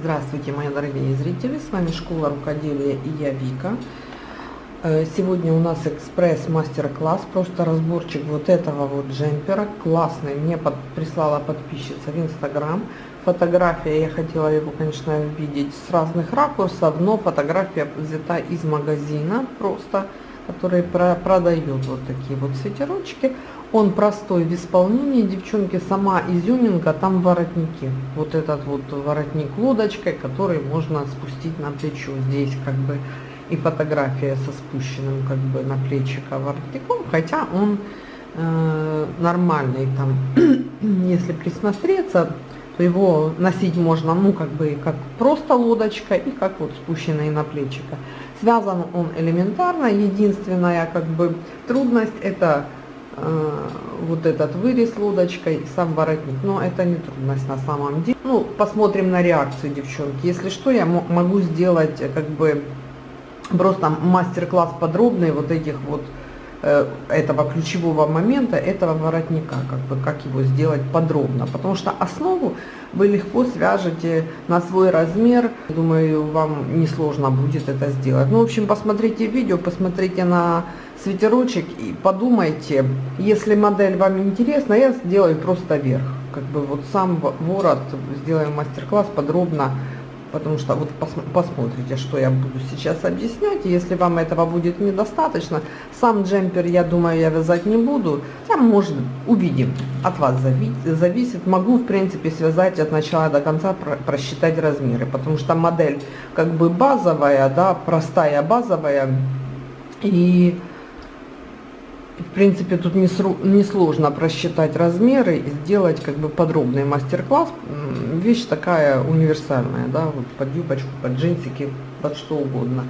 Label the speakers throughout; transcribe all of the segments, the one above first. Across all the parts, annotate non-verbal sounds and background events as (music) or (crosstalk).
Speaker 1: Здравствуйте, мои дорогие зрители! С вами Школа рукоделия и я Вика. Э, сегодня у нас экспресс мастер-класс, просто разборчик вот этого вот джемпера. Классный, мне под, прислала подписчица в Инстаграм. Фотография, я хотела его, конечно, видеть с разных ракурсов, но фотография взята из магазина просто, который про, продает вот такие вот свитерочки. Он простой в исполнении, девчонки, сама изюминка, там воротники. Вот этот вот воротник лодочкой, который можно спустить на плечо. Здесь как бы и фотография со спущенным как бы на плечико воротником, хотя он э, нормальный там, (clears throat) если присмотреться, то его носить можно, ну, как бы, как просто лодочка и как вот спущенный на плечико. Связан он элементарно, единственная, как бы, трудность это вот этот вырез лодочкой, сам воротник. Но это не трудность на самом деле. Ну, посмотрим на реакцию, девчонки. Если что, я могу сделать э, как бы просто мастер-класс подробный вот этих вот э, этого ключевого момента, этого воротника, как бы как его сделать подробно. Потому что основу вы легко свяжете на свой размер. Думаю, вам несложно будет это сделать. Ну, в общем, посмотрите видео, посмотрите на свитерочек и подумайте, если модель вам интересна, я сделаю просто верх. Как бы вот сам ворот сделаем мастер-класс подробно, потому что вот пос посмотрите, что я буду сейчас объяснять. Если вам этого будет недостаточно, сам джемпер, я думаю, я вязать не буду. Там, может, увидим. От вас зависит. Могу, в принципе, связать от начала до конца, просчитать размеры, потому что модель как бы базовая, да, простая базовая. И в принципе, тут несложно просчитать размеры и сделать как бы подробный мастер-класс. Вещь такая универсальная, да, вот под юбочку, под джинсики, под что угодно.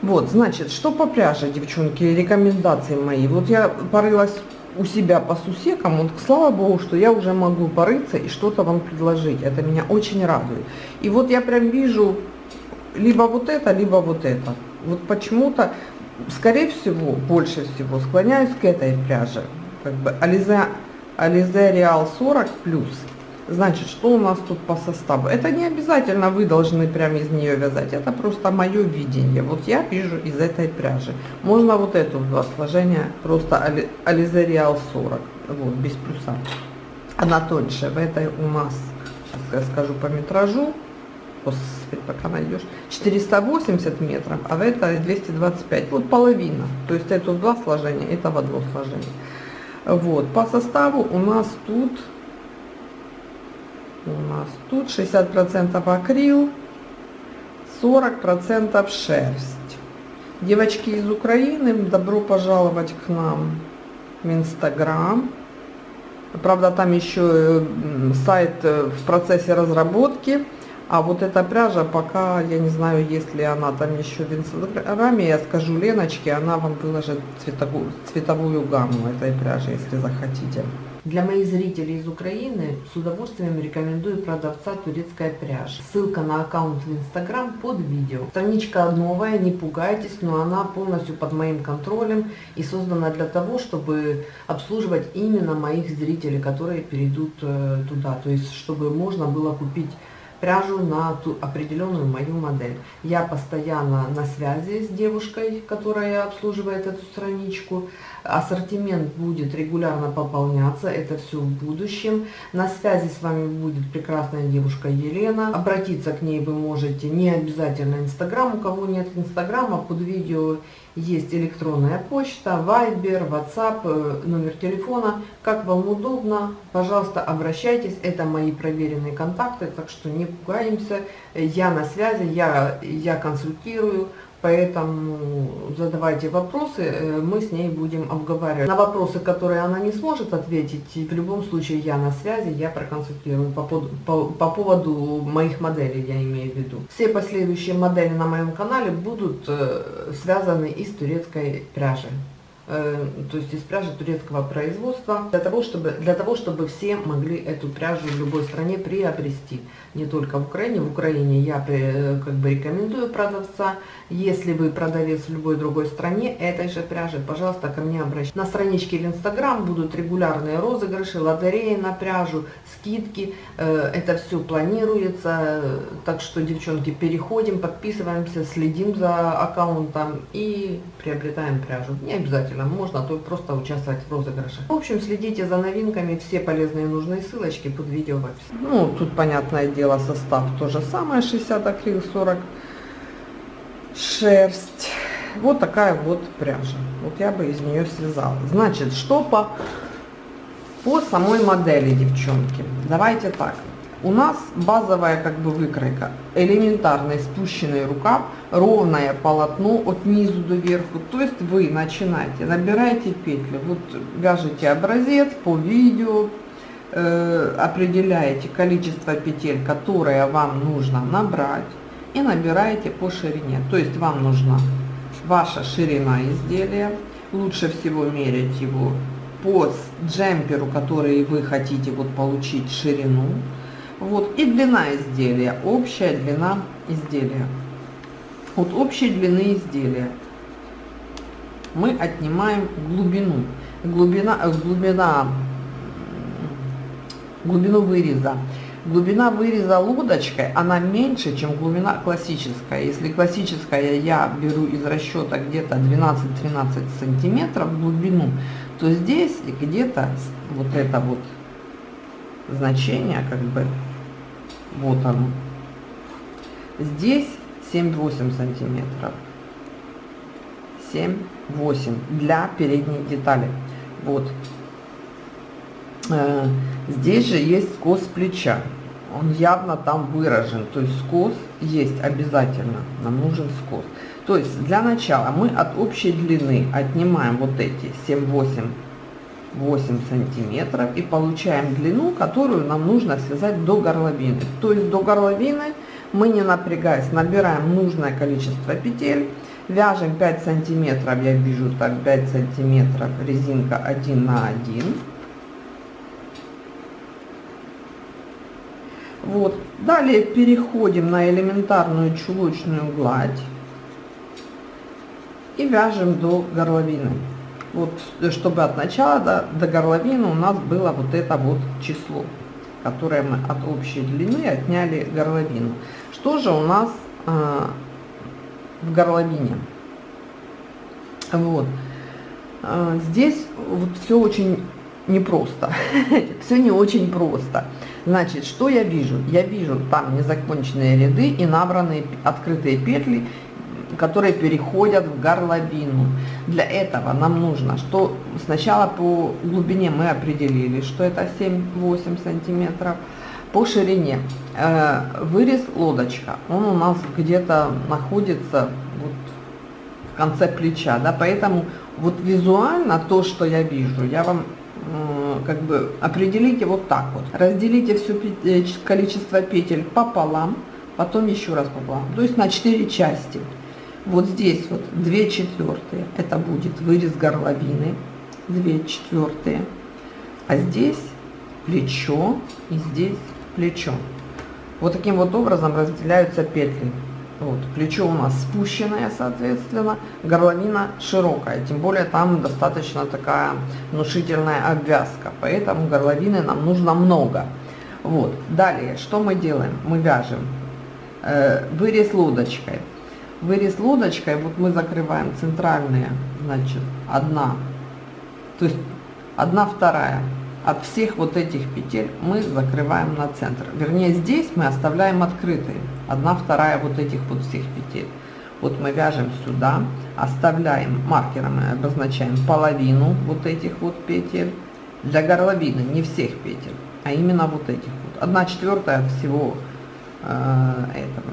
Speaker 1: Вот, значит, что по пряже, девчонки, рекомендации мои. Вот я порылась у себя по сусекам, вот слава богу, что я уже могу порыться и что-то вам предложить. Это меня очень радует. И вот я прям вижу либо вот это, либо вот это. Вот почему-то скорее всего, больше всего склоняюсь к этой пряже. Как бы Ализе, Ализе Реал 40 плюс. Значит, что у нас тут по составу? Это не обязательно вы должны прямо из нее вязать. Это просто мое видение. Вот я вижу из этой пряжи. Можно вот эту два сложения, просто Ализе Реал 40. Вот, без плюса. Она тоньше. В этой у нас, сейчас я скажу по метражу, Господи, пока найдешь. 480 метров, а в это 225. Вот половина. То есть это в два сложения, это в одно сложение. Вот. По составу у нас тут у нас тут 60% акрил, 40% шерсть. Девочки из Украины, добро пожаловать к нам в Инстаграм. Правда, там еще сайт э, в процессе разработки. А вот эта пряжа, пока я не знаю, есть ли она там еще в инстаграме, я скажу Леночке, она вам выложит цветовую, цветовую гамму этой пряжи, если захотите. Для моих зрителей из Украины с удовольствием рекомендую продавца турецкая пряжа. Ссылка на аккаунт в Инстаграм под видео. Страничка новая, не пугайтесь, но она полностью под моим контролем и создана для того, чтобы обслуживать именно моих зрителей, которые перейдут э, туда. То есть, чтобы можно было купить пряжу на ту определенную мою модель. Я постоянно на связи с девушкой, которая обслуживает эту страничку. Ассортимент будет регулярно пополняться, это все в будущем. На связи с вами будет прекрасная девушка Елена. Обратиться к ней вы можете не обязательно Инстаграм. У кого нет Инстаграма, под видео есть электронная почта, Viber, WhatsApp, э, номер телефона. Как вам удобно, пожалуйста, обращайтесь. Это мои проверенные контакты, так что не пугаемся. Я на связи, я, я консультирую. Поэтому задавайте вопросы, э, мы с ней будем обговаривать. На вопросы, которые она не сможет ответить, в любом случае я на связи, я проконсультирую по, по, по поводу моих моделей, я имею в виду. Все последующие модели на моем канале будут э, связаны из турецкой пряжи. Э, то есть из пряжи турецкого производства, для того, чтобы, для того, чтобы все могли эту пряжу в любой стране приобрести. Не только в Украине. В Украине я э, как бы рекомендую продавца. Если вы продавец в любой другой стране этой же пряжи, пожалуйста, ко мне обращайтесь. На страничке в Инстаграм будут регулярные розыгрыши, лотереи на пряжу, скидки. Э, это все планируется. Так что, девчонки, переходим, подписываемся, следим за аккаунтом и приобретаем пряжу. Не обязательно, можно то просто участвовать в розыгрыше. В общем, следите за новинками, все полезные и нужные ссылочки под видео в описании. Ну, тут, понятное дело, состав то же самое, 60 акрил, 40 шерсть. Вот такая вот пряжа. Вот я бы из нее связала. Значит, что по, по самой модели, девчонки? Давайте так. У нас базовая как бы выкройка. Элементарный спущенный рукав, ровное полотно от низу до верху. То есть вы начинаете, набираете петли, вот вяжете образец по видео, э, определяете количество петель, которые вам нужно набрать и набираете по ширине. То есть вам нужна ваша ширина изделия. Лучше всего мерить его по джемперу, который вы хотите вот получить ширину. Вот и длина изделия, общая длина изделия. От общей длины изделия мы отнимаем глубину. Глубина, глубина, глубину выреза. Глубина выреза лодочкой, она меньше, чем глубина классическая. Если классическая я беру из расчета где-то 12-13 сантиметров глубину, то здесь где-то вот это вот значение, как бы, вот оно. Здесь 7-8 сантиметров. 7-8 для передней детали. Вот. Э, здесь же есть скос плеча. Он явно там выражен. То есть скос есть обязательно. Нам нужен скос. То есть для начала мы от общей длины отнимаем вот эти 7-8 8 сантиметров и получаем длину, которую нам нужно связать до горловины. То есть до горловины мы не напрягаясь набираем нужное количество петель, вяжем 5 сантиметров, я вижу так 5 сантиметров резинка 1 на 1 Вот. Далее переходим на элементарную чулочную гладь и вяжем до горловины. Вот, чтобы от начала до, до горловины у нас было вот это вот число, которое мы от общей длины отняли горловину. Что же у нас э, в горловине? Вот. Э, здесь вот все очень непросто. (laughs) все не очень просто. Значит, что я вижу? Я вижу там незаконченные ряды и набранные открытые петли, которые переходят в горловину. Для этого нам нужно, что сначала по глубине мы определили, что это 7-8 сантиметров. По ширине э, вырез лодочка, он у нас где-то находится вот в конце плеча, да, поэтому вот визуально то, что я вижу, я вам как бы определите вот так вот. Разделите все э, количество петель пополам, потом еще раз пополам, то есть на 4 части. Вот здесь вот 2 четвертые, это будет вырез горловины, 2 четвертые, а здесь плечо и здесь плечо. Вот таким вот образом разделяются петли. Вот, плечо у нас спущенное, соответственно, горловина широкая, тем более там достаточно такая внушительная обвязка, поэтому горловины нам нужно много. Вот, далее, что мы делаем? Мы вяжем э, вырез лодочкой. Вырез лодочкой, вот мы закрываем центральные, значит, одна, то есть одна вторая от всех вот этих петель мы закрываем на центр. Вернее, здесь мы оставляем открытой. Одна вторая вот этих вот всех петель. Вот мы вяжем сюда, оставляем маркером, мы обозначаем половину вот этих вот петель. Для горловины не всех петель, а именно вот этих вот. Одна четвертая всего э, этого,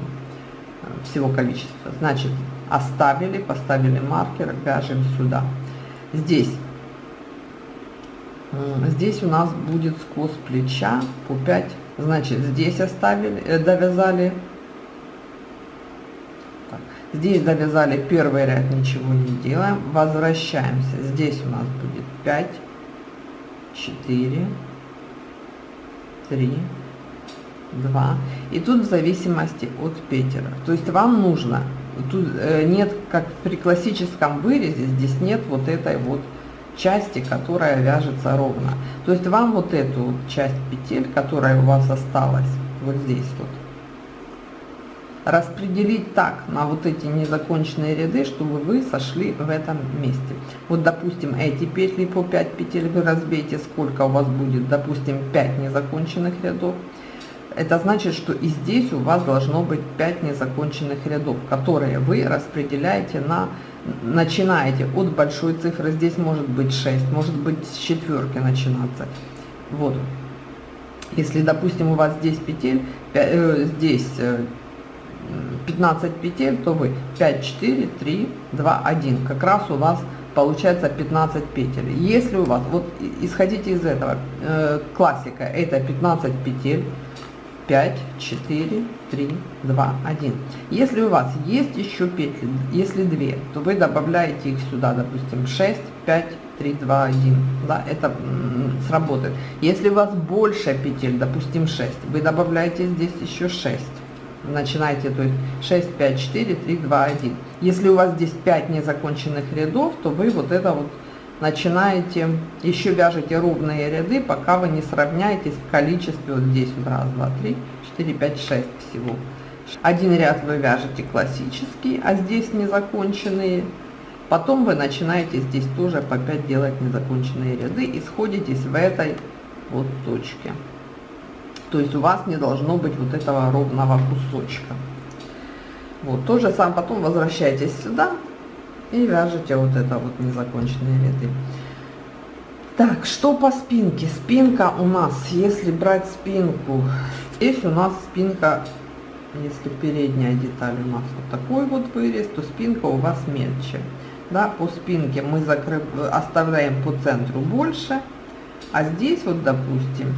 Speaker 1: всего количества. Значит, оставили, поставили маркер, вяжем сюда. Здесь Здесь у нас будет скос плеча по 5. Значит, здесь оставили, э, довязали. Так. Здесь довязали первый ряд, ничего не делаем. Возвращаемся. Здесь у нас будет 5, 4, 3, 2. И тут в зависимости от петель. То есть вам нужно, тут э, нет, как при классическом вырезе, здесь нет вот этой вот части, которая вяжется ровно. То есть вам вот эту вот часть петель, которая у вас осталась, вот здесь вот, распределить так на вот эти незаконченные ряды, чтобы вы сошли в этом месте. Вот, допустим, эти петли по 5 петель вы разбейте, сколько у вас будет, допустим, 5 незаконченных рядов. Это значит, что и здесь у вас должно быть 5 незаконченных рядов, которые вы распределяете на, начинаете от большой цифры, здесь может быть 6, может быть с четверки начинаться. Вот. Если, допустим, у вас здесь петель, э, здесь э, 15 петель, то вы 5, 4, 3, 2, 1. Как раз у вас получается 15 петель. Если у вас, вот исходите из этого, э, классика, это 15 петель, 5, 4, 3, 2, 1. Если у вас есть еще петли, если 2, то вы добавляете их сюда, допустим, 6, 5, 3, 2, 1. Да, это сработает. Если у вас больше петель, допустим, 6, вы добавляете здесь еще 6 начинайте, то есть 6, 5, 4, 3, 2, 1. Если у вас здесь 5 незаконченных рядов, то вы вот это вот начинаете, еще вяжете ровные ряды, пока вы не сравняетесь в количестве, вот здесь вот раз, два, три, четыре, пять, шесть всего. Один ряд вы вяжете классический, а здесь незаконченные. Потом вы начинаете здесь тоже по 5 делать незаконченные ряды и сходитесь в этой вот точке. То есть у вас не должно быть вот этого ровного кусочка. Вот, то же самое, потом возвращайтесь сюда и вяжете вот это вот незаконченные ряды. Так, что по спинке? Спинка у нас, если брать спинку, здесь у нас спинка, если передняя деталь у нас вот такой вот вырез, то спинка у вас мельче. Да, по спинке мы закрыв... оставляем по центру больше, а здесь вот, допустим,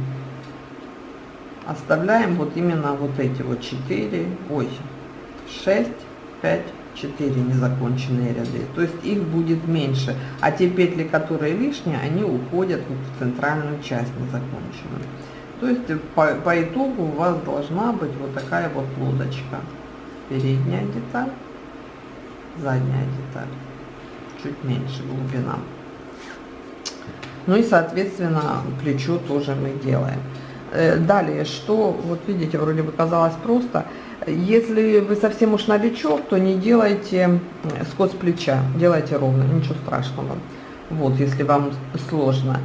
Speaker 1: оставляем вот именно вот эти вот 4, ой, 6, 5, 4 незаконченные ряды. То есть их будет меньше. А те петли, которые лишние, они уходят в центральную часть незаконченную. То есть по, по итогу у вас должна быть вот такая вот лодочка. Передняя деталь, задняя деталь. Чуть меньше глубина. Ну и соответственно плечо тоже мы делаем. Э, далее, что, вот видите, вроде бы казалось просто. Если вы совсем уж новичок, то не делайте скос плеча, делайте ровно, ничего страшного. Вот, если вам сложно.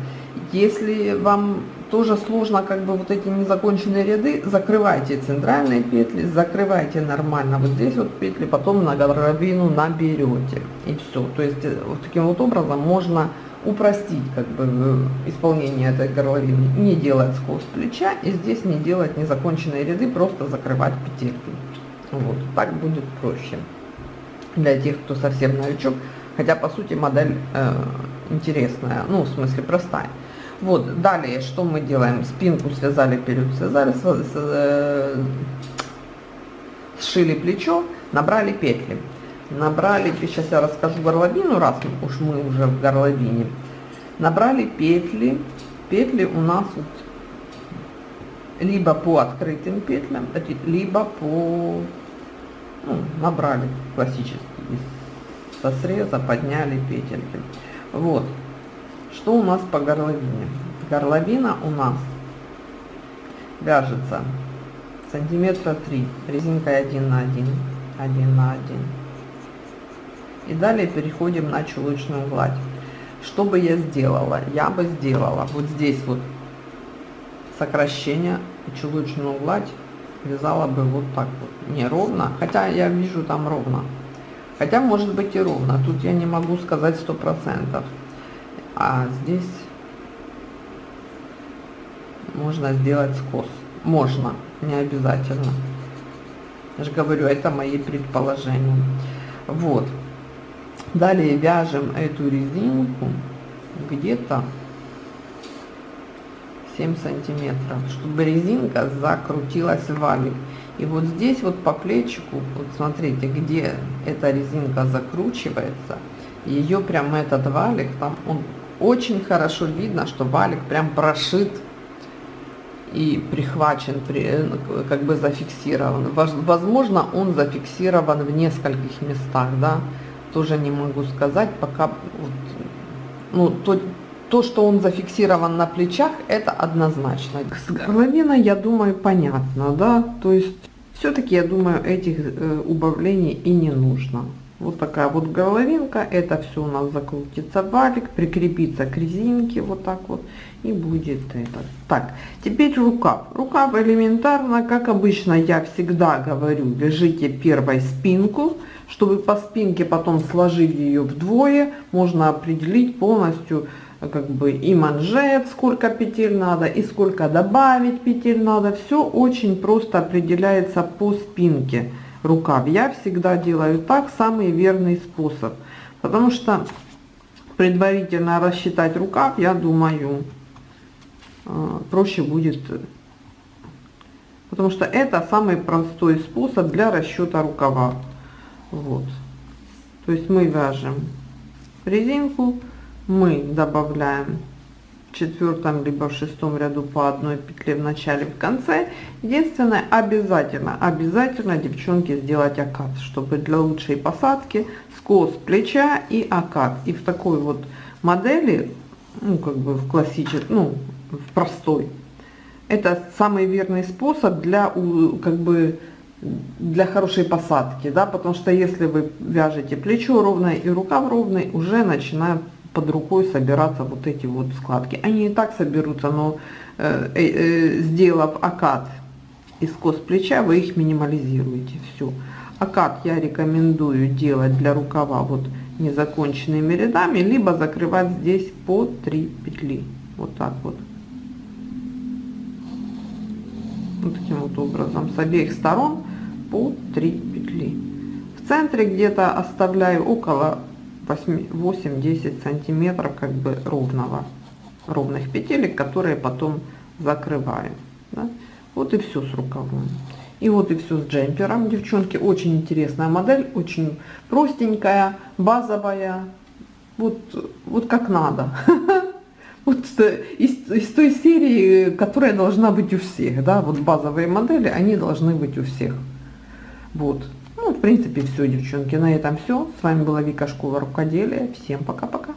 Speaker 1: Если вам тоже сложно, как бы вот эти незаконченные ряды, закрывайте центральные петли, закрывайте нормально вот здесь вот петли, потом на горловину наберете. И все. То есть э, вот таким вот образом можно упростить как бы э, исполнение этой горловины, не делать скос плеча и здесь не делать незаконченные ряды, просто закрывать петельки. Вот, так будет проще для тех, кто совсем новичок, хотя по сути модель э, интересная, ну в смысле простая. Вот, далее что мы делаем? Спинку связали, вперед связали, э, сшили плечо, набрали петли набрали, сейчас я расскажу горловину, раз уж мы уже в горловине, набрали петли, петли у нас вот либо по открытым петлям, либо по, ну, набрали классически, со среза подняли петельки. Вот, что у нас по горловине? Горловина у нас вяжется сантиметра 3 резинкой 1 на 1 1 на 1 и далее переходим на чулочную гладь. Что бы я сделала? Я бы сделала вот здесь вот сокращение и чулочную гладь вязала бы вот так вот. Не ровно, хотя я вижу там ровно. Хотя может быть и ровно. Тут я не могу сказать сто процентов. А здесь можно сделать скос. Можно, не обязательно. Я же говорю, это мои предположения. Вот. Далее вяжем эту резинку где-то 7 сантиметров, чтобы резинка закрутилась в валик. И вот здесь вот по плечику, вот смотрите, где эта резинка закручивается, ее прям этот валик, там он очень хорошо видно, что валик прям прошит и прихвачен, как бы зафиксирован. Возможно, он зафиксирован в нескольких местах, да, тоже не могу сказать, пока, вот, ну, то, то, что он зафиксирован на плечах, это однозначно. С горловиной, я думаю, понятно, да, то есть, все-таки, я думаю, этих э, убавлений и не нужно. Вот такая вот головинка, это все у нас закрутится валик, прикрепится к резинке вот так вот и будет это. Так, теперь рукав. Рукав элементарно, как обычно я всегда говорю, вяжите первой спинку, чтобы по спинке потом сложить ее вдвое, можно определить полностью как бы и манжет, сколько петель надо, и сколько добавить петель надо. Все очень просто определяется по спинке рукав. Я всегда делаю так, самый верный способ. Потому что предварительно рассчитать рукав, я думаю, э, проще будет. Потому что это самый простой способ для расчета рукава. Вот. То есть мы вяжем резинку, мы добавляем четвертом либо в шестом ряду по одной петле в начале в конце единственное обязательно обязательно девчонки сделать окат чтобы для лучшей посадки скос плеча и окат и в такой вот модели ну как бы в классической ну в простой это самый верный способ для как бы для хорошей посадки да потому что если вы вяжете плечо ровное и рукав ровный уже начинают под рукой собираться вот эти вот складки. Они и так соберутся, но э, э, э, сделав окат из кос плеча, вы их минимализируете. Все. Окат я рекомендую делать для рукава вот незаконченными рядами, либо закрывать здесь по 3 петли. Вот так вот. Вот таким вот образом с обеих сторон по 3 петли. В центре где-то оставляю около 8-10 сантиметров как бы ровного ровных петелек которые потом закрываем да? вот и все с рукавом. И вот и все с джемпером. Девчонки очень интересная модель очень простенькая базовая. Вот вот как надо. (laughs) Вот из, из той серии которая должна быть у всех да. Вот базовые модели они должны быть у всех вот ну, в принципе, все, девчонки. На этом все. С вами была Вика Школа Рукоделия. Всем пока-пока.